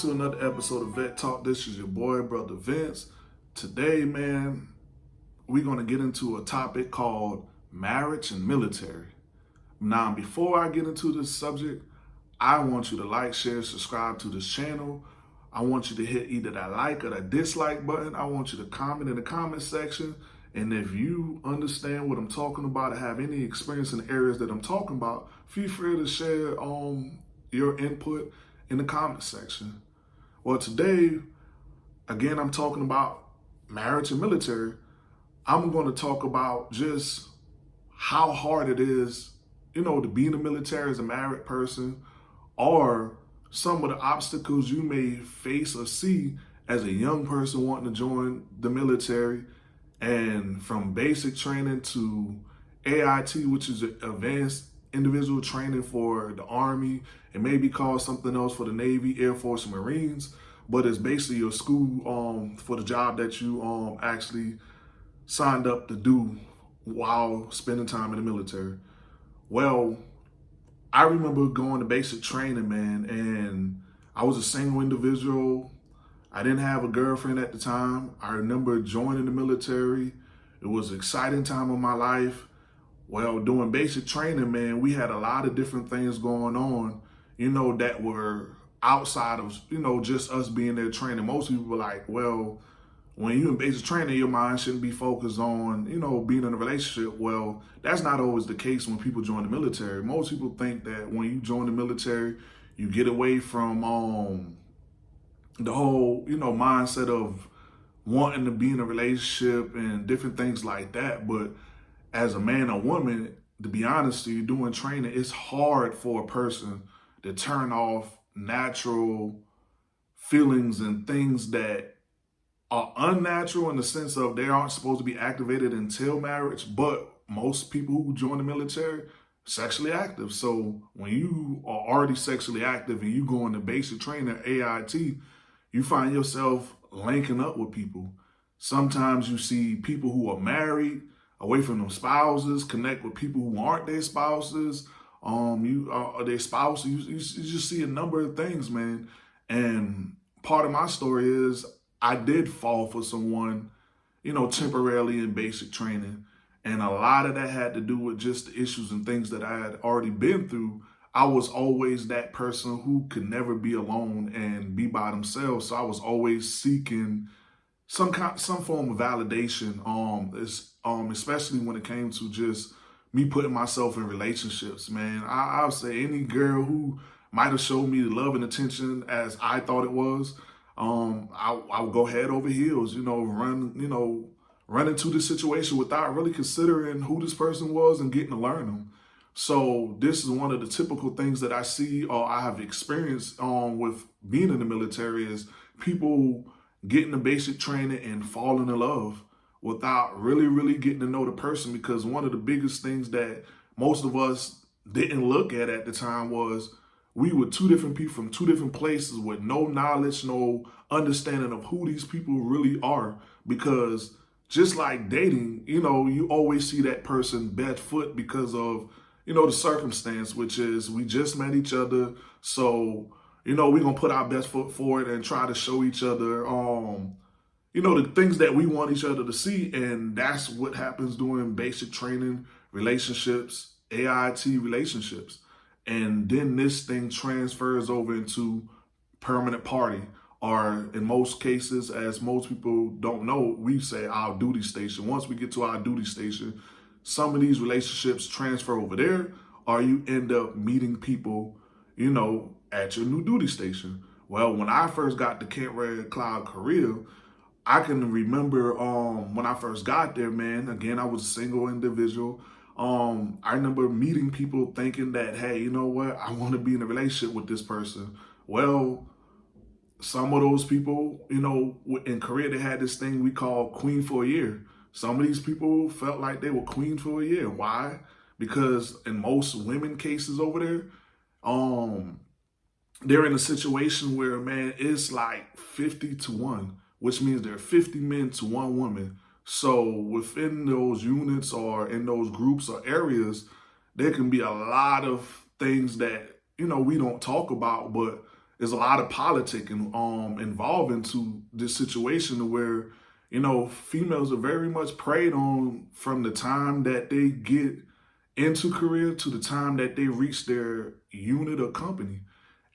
to another episode of Vet Talk. This is your boy, Brother Vince. Today, man, we're going to get into a topic called marriage and military. Now, before I get into this subject, I want you to like, share, subscribe to this channel. I want you to hit either that like or that dislike button. I want you to comment in the comment section. And if you understand what I'm talking about or have any experience in areas that I'm talking about, feel free to share um, your input in the comment section. Well, today, again, I'm talking about marriage and military. I'm going to talk about just how hard it is, you know, to be in the military as a married person or some of the obstacles you may face or see as a young person wanting to join the military and from basic training to AIT, which is advanced individual training for the Army. It may be called something else for the Navy, Air Force, and Marines, but it's basically your school um, for the job that you um, actually signed up to do while spending time in the military. Well, I remember going to basic training, man, and I was a single individual. I didn't have a girlfriend at the time. I remember joining the military. It was an exciting time of my life. Well, doing basic training, man, we had a lot of different things going on, you know, that were outside of, you know, just us being there training. Most people were like, well, when you're in basic training, your mind shouldn't be focused on, you know, being in a relationship. Well, that's not always the case when people join the military. Most people think that when you join the military, you get away from um, the whole, you know, mindset of wanting to be in a relationship and different things like that. But as a man or woman, to be honest to you, doing training, it's hard for a person to turn off natural feelings and things that are unnatural in the sense of they aren't supposed to be activated until marriage, but most people who join the military sexually active. So when you are already sexually active and you go into basic training AIT, you find yourself linking up with people. Sometimes you see people who are married away from them spouses, connect with people who aren't their spouses, um, you uh, their spouse. You, you, you just see a number of things, man. And part of my story is I did fall for someone, you know, temporarily in basic training. And a lot of that had to do with just the issues and things that I had already been through. I was always that person who could never be alone and be by themselves. So I was always seeking some kind, some form of validation. Um, is um, especially when it came to just me putting myself in relationships. Man, I, I would say any girl who might have showed me the love and attention as I thought it was, um, I, I would go head over heels. You know, run, you know, run into the situation without really considering who this person was and getting to learn them. So this is one of the typical things that I see or I have experienced um, with being in the military is people getting the basic training and falling in love without really, really getting to know the person. Because one of the biggest things that most of us didn't look at at the time was we were two different people from two different places with no knowledge, no understanding of who these people really are. Because just like dating, you know, you always see that person bad foot because of, you know, the circumstance, which is we just met each other. So you know, we're going to put our best foot forward and try to show each other, um, you know, the things that we want each other to see. And that's what happens during basic training, relationships, AIT relationships. And then this thing transfers over into permanent party or in most cases, as most people don't know, we say our duty station. Once we get to our duty station, some of these relationships transfer over there or you end up meeting people, you know, at your new duty station. Well, when I first got to Camp Red Cloud, Korea, I can remember um, when I first got there, man, again, I was a single individual. Um, I remember meeting people thinking that, hey, you know what? I want to be in a relationship with this person. Well, some of those people, you know, in Korea, they had this thing we call queen for a year. Some of these people felt like they were queen for a year. Why? Because in most women cases over there, um, they're in a situation where, man, it's like 50 to 1, which means there are 50 men to one woman. So within those units or in those groups or areas, there can be a lot of things that, you know, we don't talk about, but there's a lot of politicking um involved into this situation where you know females are very much preyed on from the time that they get into Korea to the time that they reach their unit or company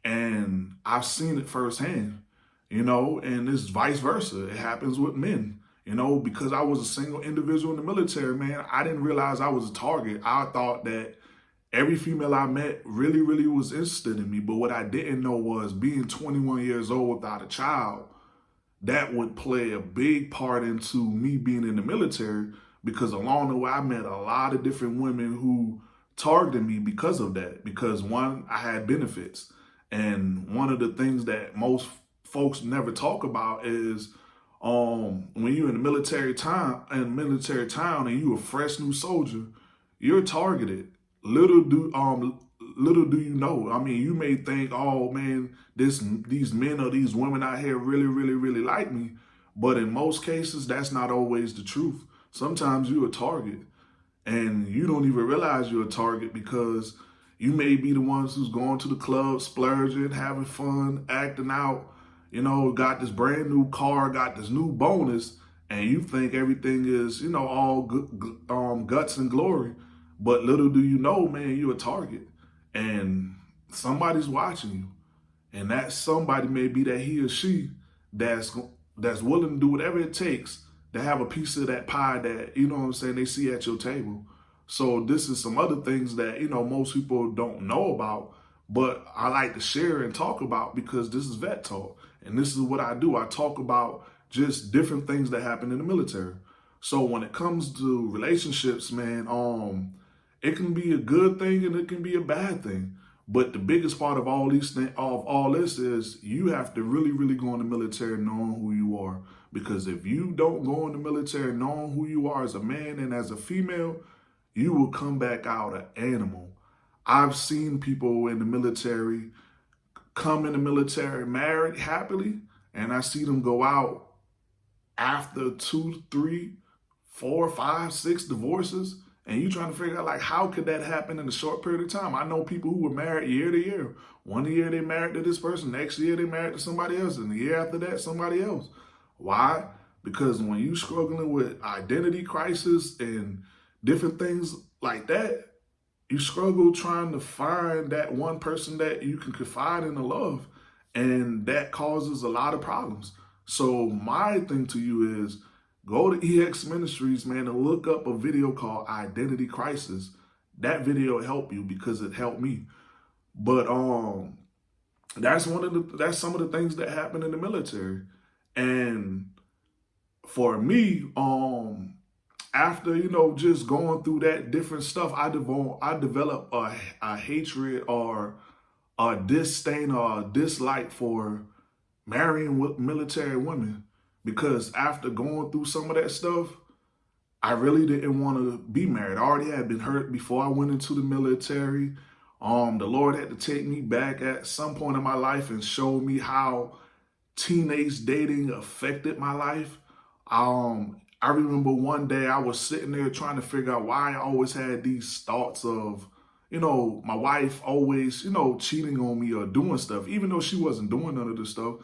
and i've seen it firsthand you know and it's vice versa it happens with men you know because i was a single individual in the military man i didn't realize i was a target i thought that every female I met really, really was interested in me. But what I didn't know was being 21 years old without a child, that would play a big part into me being in the military because along the way I met a lot of different women who targeted me because of that. Because one, I had benefits. And one of the things that most folks never talk about is um, when you're in the military time in military town and you're a fresh new soldier, you're targeted little do um little do you know. I mean, you may think, oh man, this these men or these women out here really, really, really like me. But in most cases, that's not always the truth. Sometimes you're a target and you don't even realize you're a target because you may be the ones who's going to the club, splurging, having fun, acting out, you know, got this brand new car, got this new bonus, and you think everything is, you know, all good, um, guts and glory. But little do you know, man, you're a target and somebody's watching you. And that somebody may be that he or she that's that's willing to do whatever it takes to have a piece of that pie that, you know what I'm saying, they see at your table. So this is some other things that, you know, most people don't know about, but I like to share and talk about because this is vet talk. And this is what I do. I talk about just different things that happen in the military. So when it comes to relationships, man, um, it can be a good thing and it can be a bad thing. But the biggest part of all these things, of all this is you have to really, really go in the military knowing who you are. Because if you don't go in the military knowing who you are as a man and as a female, you will come back out an animal. I've seen people in the military come in the military married happily, and I see them go out after two, three, four, five, six divorces and you trying to figure out like how could that happen in a short period of time? I know people who were married year to year. One year they married to this person, next year they married to somebody else, and the year after that somebody else. Why? Because when you struggling with identity crisis and different things like that, you struggle trying to find that one person that you can confide in the love, and that causes a lot of problems. So my thing to you is Go to EX Ministries, man, and look up a video called Identity Crisis. That video helped you because it helped me. But um, that's one of the that's some of the things that happen in the military. And for me, um, after you know just going through that different stuff, I develop I develop a, a hatred or a disdain or a dislike for marrying with military women because after going through some of that stuff, I really didn't want to be married. I already had been hurt before I went into the military. Um, the Lord had to take me back at some point in my life and show me how teenage dating affected my life. Um, I remember one day I was sitting there trying to figure out why I always had these thoughts of, you know, my wife always, you know, cheating on me or doing stuff, even though she wasn't doing none of this stuff.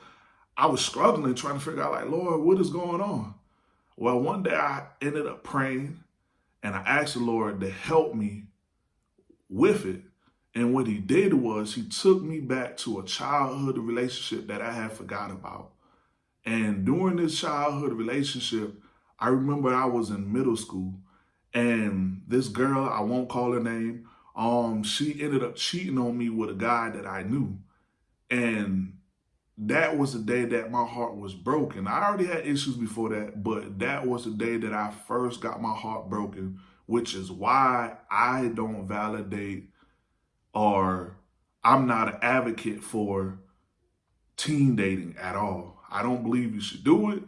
I was struggling trying to figure out like, Lord, what is going on? Well, one day I ended up praying and I asked the Lord to help me with it. And what he did was he took me back to a childhood relationship that I had forgot about. And during this childhood relationship, I remember I was in middle school and this girl, I won't call her name, um, she ended up cheating on me with a guy that I knew. And that was the day that my heart was broken. I already had issues before that, but that was the day that I first got my heart broken, which is why I don't validate or I'm not an advocate for teen dating at all. I don't believe you should do it.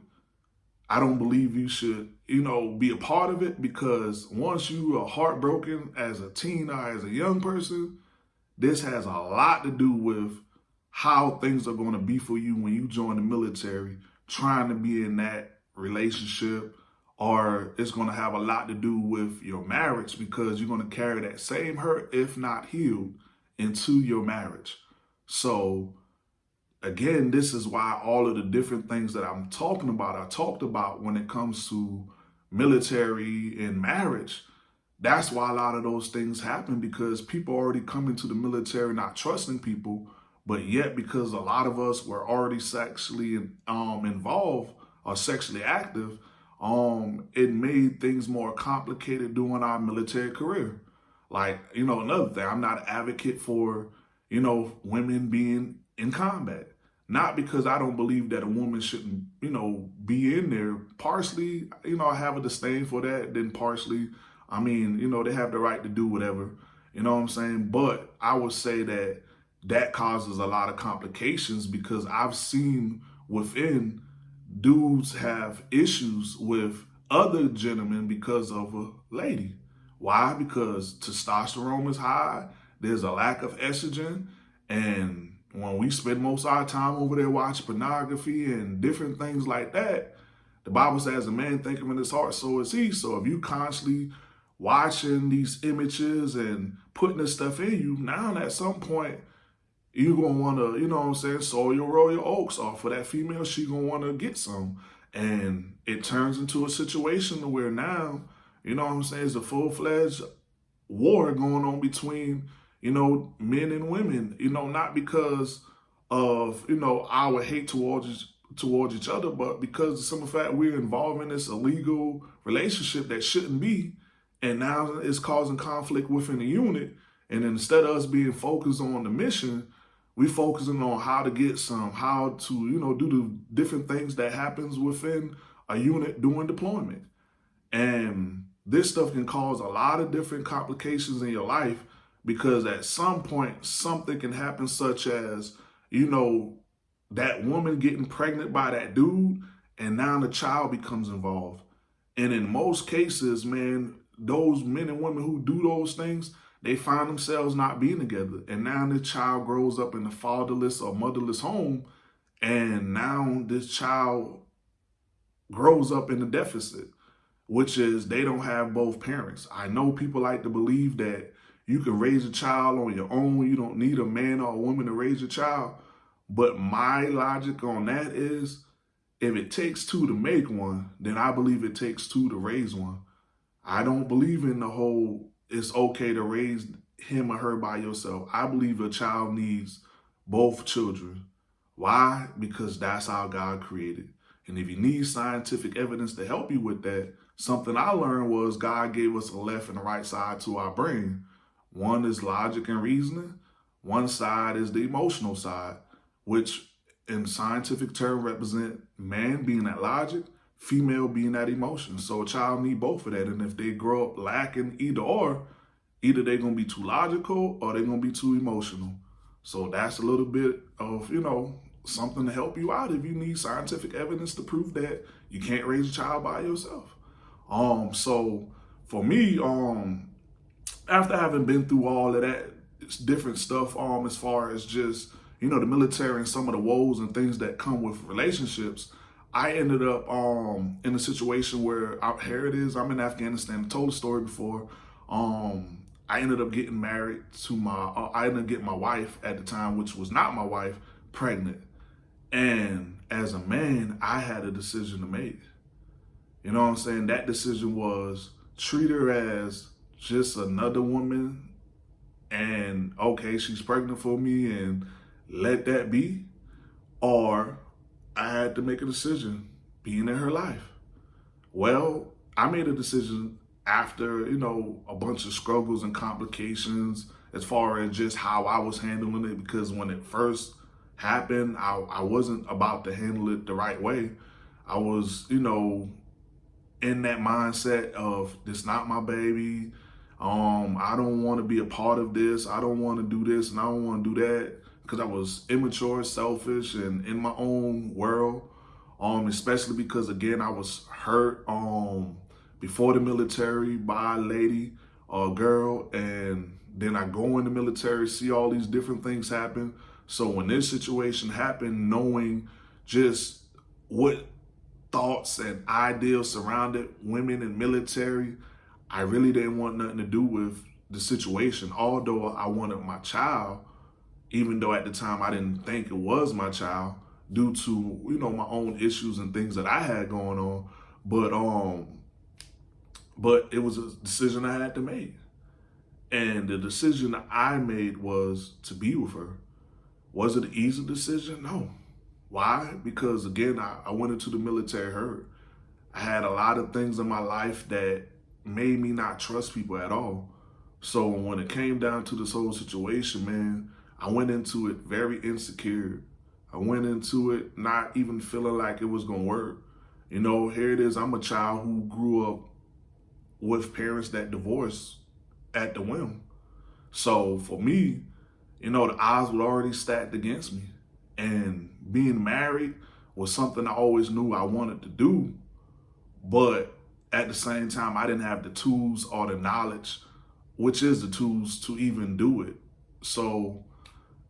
I don't believe you should, you know, be a part of it because once you are heartbroken as a teen or as a young person, this has a lot to do with how things are going to be for you when you join the military, trying to be in that relationship, or it's going to have a lot to do with your marriage because you're going to carry that same hurt, if not healed, into your marriage. So again, this is why all of the different things that I'm talking about, I talked about when it comes to military and marriage. That's why a lot of those things happen because people already come into the military not trusting people, but yet because a lot of us were already sexually um, involved or sexually active, um, it made things more complicated during our military career. Like, you know, another thing, I'm not an advocate for, you know, women being in combat. Not because I don't believe that a woman shouldn't, you know, be in there. Partially, you know, I have a disdain for that. Then partially, I mean, you know, they have the right to do whatever. You know what I'm saying? But I would say that that causes a lot of complications because I've seen within dudes have issues with other gentlemen because of a lady. Why? Because testosterone is high, there's a lack of estrogen, and when we spend most of our time over there watching pornography and different things like that, the Bible says a man thinketh in his heart, so is he. So if you constantly watching these images and putting this stuff in you, now at some point, you're going to want to, you know what I'm saying, sow your royal oaks off for that female. She going to want to get some. And it turns into a situation where now, you know what I'm saying, it's a full-fledged war going on between, you know, men and women, you know, not because of, you know, our hate towards towards each other, but because of some fact we're involved in this illegal relationship that shouldn't be. And now it's causing conflict within the unit. And instead of us being focused on the mission, we focusing on how to get some, how to, you know, do the different things that happens within a unit during deployment. And this stuff can cause a lot of different complications in your life because at some point something can happen such as, you know, that woman getting pregnant by that dude and now the child becomes involved. And in most cases, man, those men and women who do those things, they find themselves not being together. And now the child grows up in a fatherless or motherless home. And now this child grows up in a deficit, which is they don't have both parents. I know people like to believe that you can raise a child on your own. You don't need a man or a woman to raise a child. But my logic on that is if it takes two to make one, then I believe it takes two to raise one. I don't believe in the whole it's okay to raise him or her by yourself. I believe a child needs both children. Why? Because that's how God created. And if you need scientific evidence to help you with that, something I learned was God gave us a left and a right side to our brain. One is logic and reasoning. One side is the emotional side, which in scientific term represent man being that logic female being that emotion. So a child need both of that. And if they grow up lacking either or, either they're going to be too logical or they're going to be too emotional. So that's a little bit of, you know, something to help you out if you need scientific evidence to prove that you can't raise a child by yourself. Um, so for me, um, after having been through all of that different stuff, um, as far as just, you know, the military and some of the woes and things that come with relationships, I ended up um, in a situation where I, here it is. I'm in Afghanistan. I told the story before. Um, I ended up getting married to my. Uh, I ended up getting my wife at the time, which was not my wife, pregnant. And as a man, I had a decision to make. You know what I'm saying? That decision was treat her as just another woman, and okay, she's pregnant for me, and let that be, or I had to make a decision being in her life. Well, I made a decision after, you know, a bunch of struggles and complications as far as just how I was handling it because when it first happened, I, I wasn't about to handle it the right way. I was, you know, in that mindset of this not my baby. Um, I don't want to be a part of this. I don't want to do this and I don't want to do that because I was immature, selfish, and in my own world. Um, especially because again, I was hurt um before the military by a lady or a girl, and then I go in the military, see all these different things happen. So when this situation happened, knowing just what thoughts and ideals surrounded women in military, I really didn't want nothing to do with the situation. Although I wanted my child, even though at the time I didn't think it was my child due to, you know, my own issues and things that I had going on. But um but it was a decision I had to make. And the decision I made was to be with her. Was it an easy decision? No. Why? Because again, I, I went into the military hurt. I had a lot of things in my life that made me not trust people at all. So when it came down to this whole situation, man, I went into it very insecure. I went into it not even feeling like it was gonna work. You know, here it is. I'm a child who grew up with parents that divorced at the whim. So for me, you know, the odds were already stacked against me. And being married was something I always knew I wanted to do. But at the same time, I didn't have the tools or the knowledge, which is the tools to even do it. So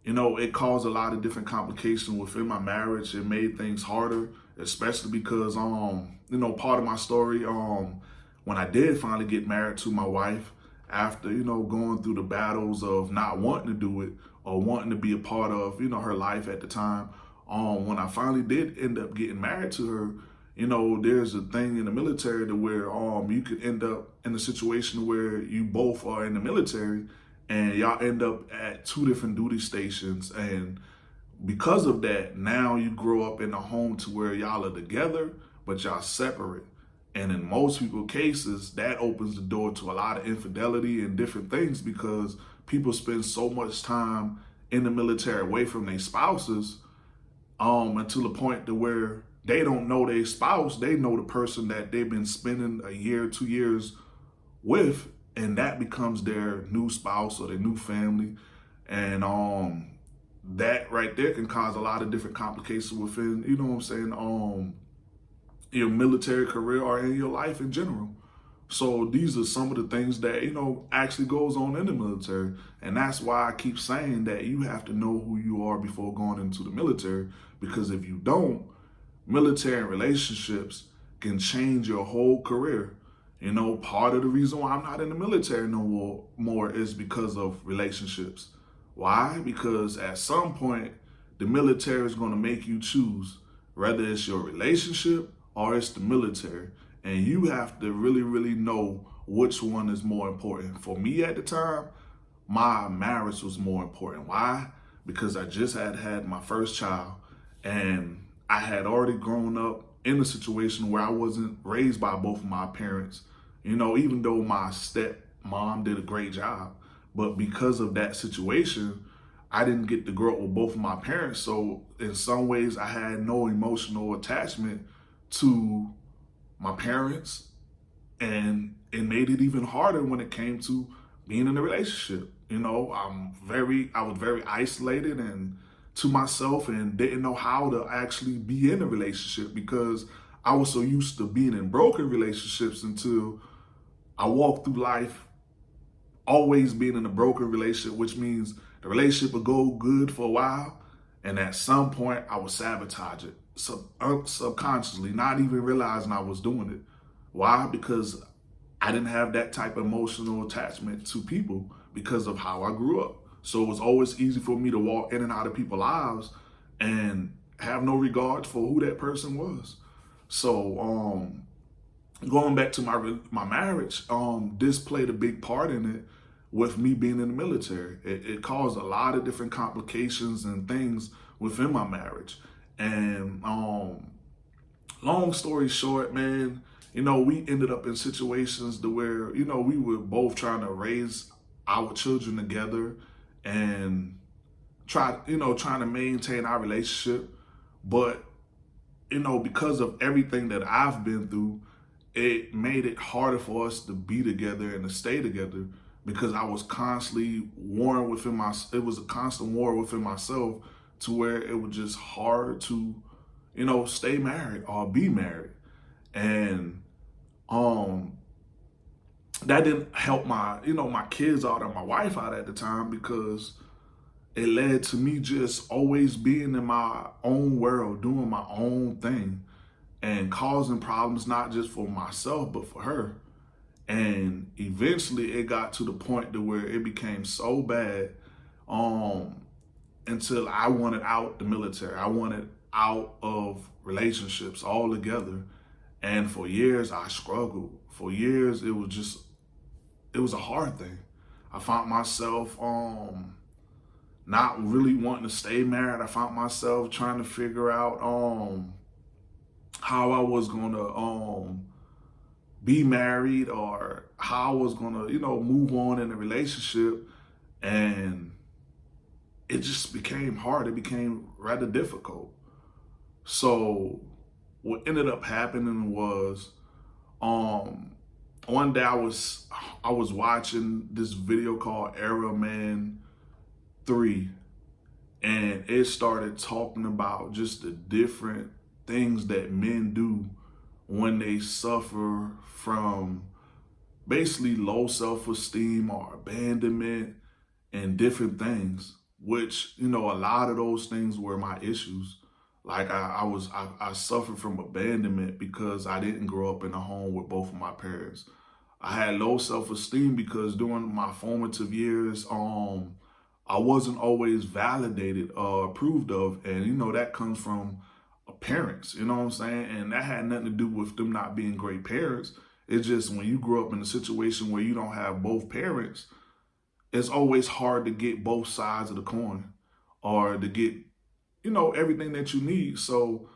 you know, it caused a lot of different complications within my marriage. It made things harder, especially because, um, you know, part of my story, um, when I did finally get married to my wife, after, you know, going through the battles of not wanting to do it or wanting to be a part of, you know, her life at the time, um, when I finally did end up getting married to her, you know, there's a thing in the military to where um you could end up in a situation where you both are in the military and y'all end up at two different duty stations. And because of that now you grow up in a home to where y'all are together but y'all separate. And in most people cases that opens the door to a lot of infidelity and different things because people spend so much time in the military away from their spouses um until the point to where they don't know their spouse they know the person that they've been spending a year two years with and that becomes their new spouse or their new family. And um that right there can cause a lot of different complications within you know what i'm saying um your military career or in your life in general. So these are some of the things that you know actually goes on in the military. And that's why i keep saying that you have to know who you are before going into the military. Because if you don't military relationships can change your whole career you know, part of the reason why I'm not in the military no more, is because of relationships. Why? Because at some point, the military is going to make you choose whether it's your relationship or it's the military. And you have to really, really know which one is more important. For me at the time, my marriage was more important. Why? Because I just had had my first child and I had already grown up in a situation where I wasn't raised by both of my parents. You know, even though my step mom did a great job, but because of that situation, I didn't get to grow up with both of my parents. So in some ways, I had no emotional attachment to my parents. And it made it even harder when it came to being in a relationship. You know, I'm very, I was very isolated and to myself and didn't know how to actually be in a relationship because I was so used to being in broken relationships until I walked through life always being in a broken relationship, which means the relationship would go good for a while. And at some point, I would sabotage it sub subconsciously, not even realizing I was doing it. Why? Because I didn't have that type of emotional attachment to people because of how I grew up. So it was always easy for me to walk in and out of people's lives and have no regard for who that person was. So um, going back to my my marriage, um, this played a big part in it with me being in the military. It, it, caused a lot of different complications and things within my marriage. And um, long story short, man, you know, we ended up in situations to where, you know, we were both trying to raise our children together and try, you know, trying to maintain our relationship. But, you know, because of everything that I've been through, it made it harder for us to be together and to stay together because I was constantly warring within my, it was a constant war within myself to where it was just hard to, you know, stay married or be married. And, um, that didn't help my, you know, my kids out or my wife out at the time because it led to me just always being in my own world, doing my own thing and causing problems not just for myself but for her and eventually it got to the point to where it became so bad um until I wanted out the military. I wanted out of relationships altogether. And for years, I struggled. For years, it was just, it was a hard thing. I found myself um, not really wanting to stay married. I found myself trying to figure out um, how I was going to um, be married or how I was going to, you know, move on in a relationship. And it just became hard. It became rather difficult. So what ended up happening was um one day I was I was watching this video called Error Man 3 and it started talking about just the different things that men do when they suffer from basically low self-esteem or abandonment and different things which you know a lot of those things were my issues like I, I was, I, I suffered from abandonment because I didn't grow up in a home with both of my parents. I had low self-esteem because during my formative years, um, I wasn't always validated or approved of. And, you know, that comes from a parents, you know what I'm saying? And that had nothing to do with them not being great parents. It's just when you grow up in a situation where you don't have both parents, it's always hard to get both sides of the coin or to get you know, everything that you need. So,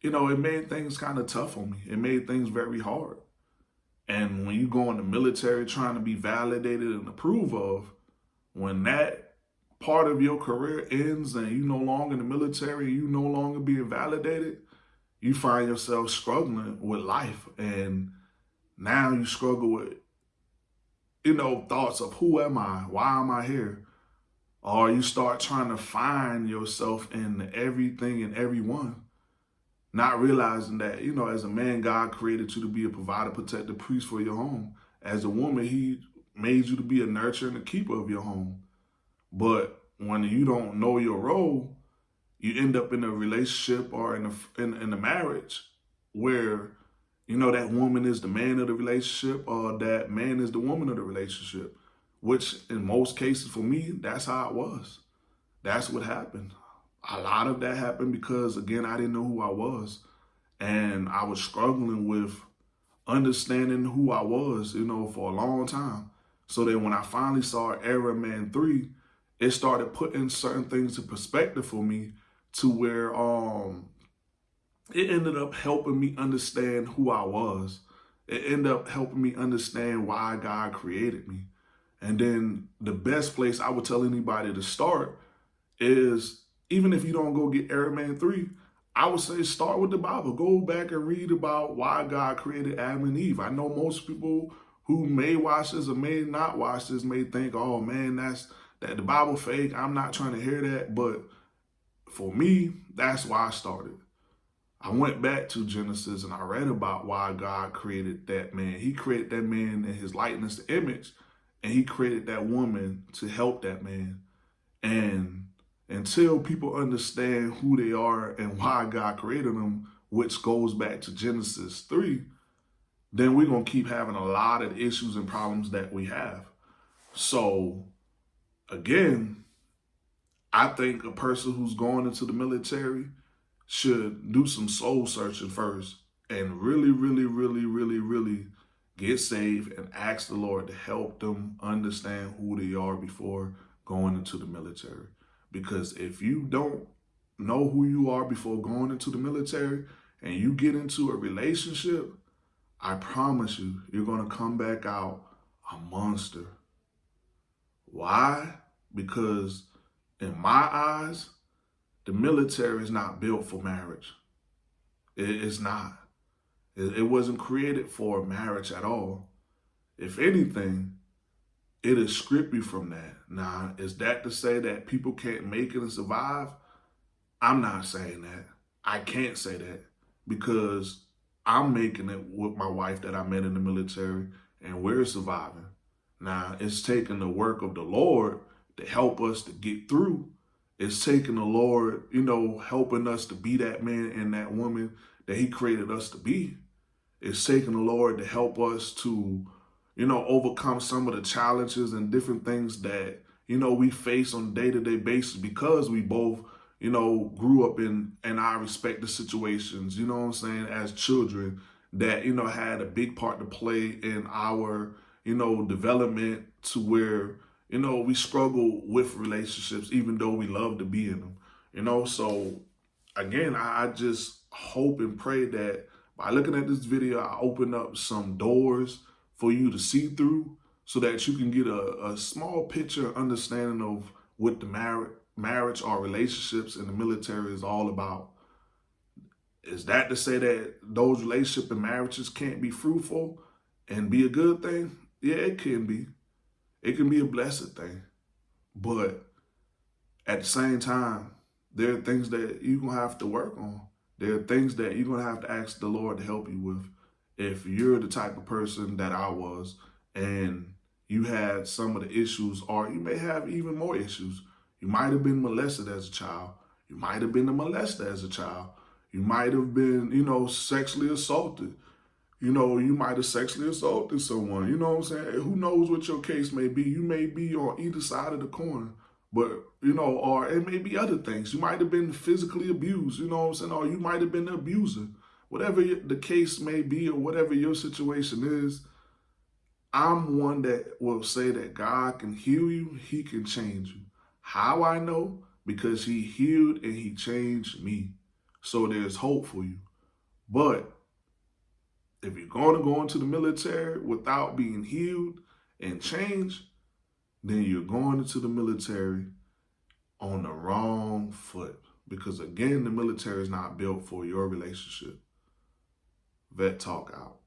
you know, it made things kind of tough on me. It made things very hard. And when you go in the military trying to be validated and approved of, when that part of your career ends and you no longer in the military, you no longer being validated, you find yourself struggling with life. And now you struggle with, you know, thoughts of who am I? Why am I here? Or you start trying to find yourself in everything and everyone, not realizing that, you know, as a man, God created you to be a provider, protector, priest for your home. As a woman, he made you to be a nurturer and a keeper of your home. But when you don't know your role, you end up in a relationship or in a, in, in a marriage where, you know, that woman is the man of the relationship or that man is the woman of the relationship which in most cases for me, that's how it was. That's what happened. A lot of that happened because, again, I didn't know who I was. And I was struggling with understanding who I was, you know, for a long time. So that when I finally saw Error Man 3, it started putting certain things in perspective for me to where um it ended up helping me understand who I was. It ended up helping me understand why God created me. And then the best place I would tell anybody to start is even if you don't go get Error Man 3, I would say start with the Bible. Go back and read about why God created Adam and Eve. I know most people who may watch this or may not watch this may think, oh man, that's that the Bible fake. I'm not trying to hear that. But for me, that's why I started. I went back to Genesis and I read about why God created that man. He created that man in his likeness, image and he created that woman to help that man. And until people understand who they are and why God created them, which goes back to Genesis 3, then we're going to keep having a lot of issues and problems that we have. So, again, I think a person who's going into the military should do some soul searching first and really, really, really, really, really get saved and ask the Lord to help them understand who they are before going into the military. Because if you don't know who you are before going into the military and you get into a relationship, I promise you, you're going to come back out a monster. Why? Because in my eyes, the military is not built for marriage. It's not. It wasn't created for marriage at all. If anything, it'll strip you from that. Now, is that to say that people can't make it and survive? I'm not saying that. I can't say that because I'm making it with my wife that I met in the military and we're surviving. Now, it's taking the work of the Lord to help us to get through. It's taking the Lord, you know, helping us to be that man and that woman that he created us to be. It's taking the Lord to help us to, you know, overcome some of the challenges and different things that you know, we face on a day-to-day basis because we both, you know, grew up in in our respective situations, you know what I'm saying, as children that, you know, had a big part to play in our, you know, development to where, you know, we struggle with relationships even though we love to be in them. You know, so again, I, I just hope and pray that by looking at this video, I open up some doors for you to see through so that you can get a, a small picture understanding of what the mar marriage or relationships in the military is all about. Is that to say that those relationships and marriages can't be fruitful and be a good thing? Yeah, it can be. It can be a blessed thing. But at the same time, there are things that you're going to have to work on. There are things that you're going to have to ask the Lord to help you with. If you're the type of person that I was and you had some of the issues, or you may have even more issues. You might have been molested as a child. You might have been a molester as a child. You might have been, you know, sexually assaulted. You know, you might have sexually assaulted someone. You know what I'm saying? Who knows what your case may be? You may be on either side of the coin. But, you know, or it may be other things. You might have been physically abused, you know what I'm saying? Or you might have been the abuser. Whatever the case may be or whatever your situation is, I'm one that will say that God can heal you, he can change you. How I know? Because he healed and he changed me. So there's hope for you. But if you're going to go into the military without being healed and changed, then you're going into the military on the wrong foot. Because again, the military is not built for your relationship. Vet Talk out.